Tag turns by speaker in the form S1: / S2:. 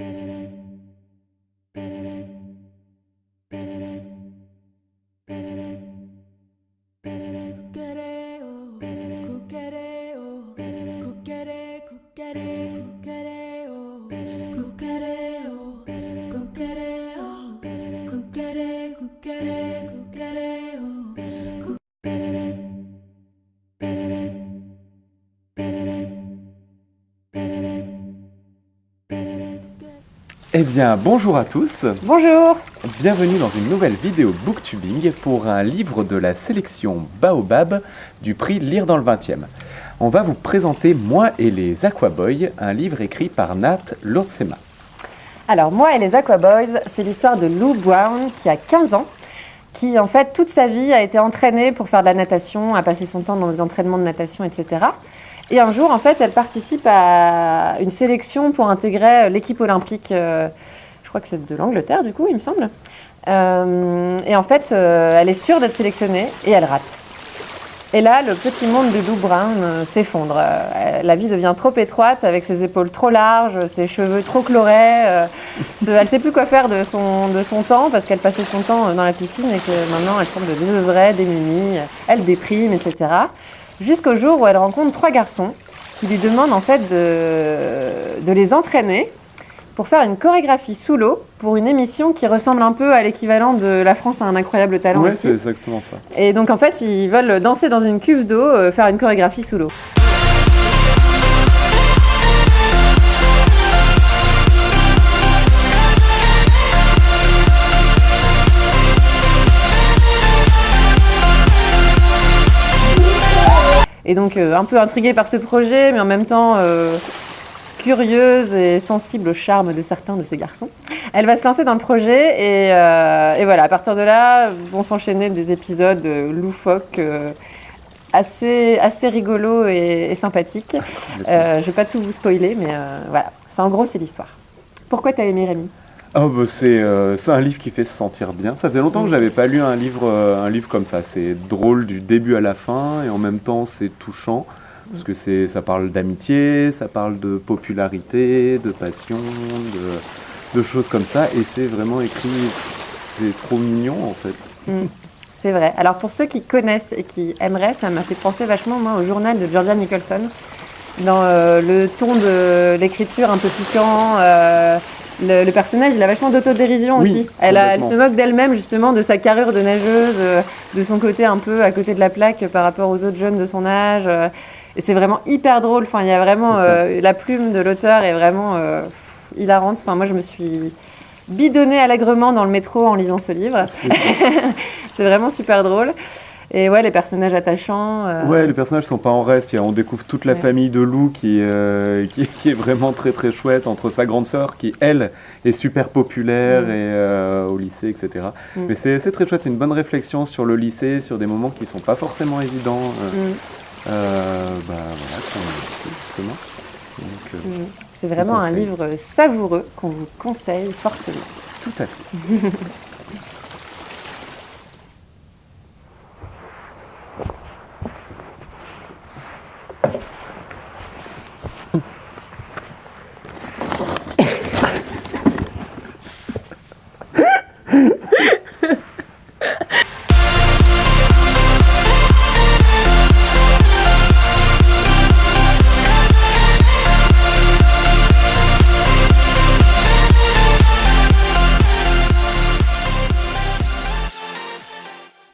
S1: better. Eh bien, bonjour à tous
S2: Bonjour
S1: Bienvenue dans une nouvelle vidéo booktubing pour un livre de la sélection Baobab du prix Lire dans le 20e. On va vous présenter Moi et les Aquaboys, un livre écrit par Nat Lordsema.
S2: Alors, Moi et les Aquaboys, c'est l'histoire de Lou Brown qui a 15 ans, qui en fait toute sa vie a été entraînée pour faire de la natation, a passé son temps dans des entraînements de natation, etc. Et un jour, en fait, elle participe à une sélection pour intégrer l'équipe olympique, euh, je crois que c'est de l'Angleterre, du coup, il me semble. Euh, et en fait, euh, elle est sûre d'être sélectionnée et elle rate. Et là, le petit monde de Lou Brown s'effondre. la vie devient trop étroite, avec ses épaules trop larges, ses cheveux trop colorés. elle ne sait plus quoi faire de son, de son temps, parce qu'elle passait son temps dans la piscine et que maintenant elle semble désœuvrée, démunie, elle déprime, etc jusqu'au jour où elle rencontre trois garçons qui lui demandent en fait de, de les entraîner pour faire une chorégraphie sous l'eau pour une émission qui ressemble un peu à l'équivalent de La France a un incroyable talent
S1: Oui, c'est exactement ça.
S2: Et donc en fait, ils veulent danser dans une cuve d'eau, euh, faire une chorégraphie sous l'eau. Et donc euh, un peu intriguée par ce projet, mais en même temps euh, curieuse et sensible au charme de certains de ces garçons. Elle va se lancer dans le projet et, euh, voilà, à partir de là vont s'enchaîner des épisodes loufoques assez, assez rigolos et, sympathiques. je ne vais pas tout vous spoiler, mais voilà, c'est en gros c'est l'histoire. Pourquoi tu as aimé Rémi?
S1: Oh bah euh, c'est un livre qui fait se sentir bien. Ça faisait longtemps que j'avais pas lu un livre, euh, un livre comme ça. C'est drôle du début à la fin et en même temps c'est touchant parce que c'est ça parle d'amitié, ça parle de popularité, de passion, de, de choses comme ça et c'est vraiment écrit. C'est trop mignon en fait.
S2: Mm. C'est vrai. Alors pour ceux qui connaissent et qui aimeraient, ça m'a fait penser vachement moi au journal de Georgia Nicholson dans euh, le ton de l'écriture un peu piquant le, personnage, il a vachement d'autodérision aussi. Elle, elle, se moque d'elle-même justement de sa carrure de nageuse, euh, de son côté un peu à côté de la plaque par rapport aux autres jeunes de son âge. Euh, et c'est vraiment hyper drôle. Enfin, il y a vraiment euh, la plume de l'auteur est vraiment hilarante. Enfin, moi, je me suis bidonnée allègrement dans le métro en lisant ce livre. c'est vraiment super drôle. Et ouais, les personnages attachants.
S1: Euh, ouais, les personnages sont pas en reste. On découvre toute la famille de Lou euh, qui, qui, est vraiment très très chouette entre sa grande sœur qui, elle, est super populaire mm. et, euh, au lycée, etc. Mm. Mais c'est très chouette. C'est une bonne réflexion sur le lycée, sur des moments qui sont pas forcément évidents. Mm. bah voilà, justement.
S2: C'est vraiment un livre savoureux qu'on vous conseille fortement.
S1: Tout à fait.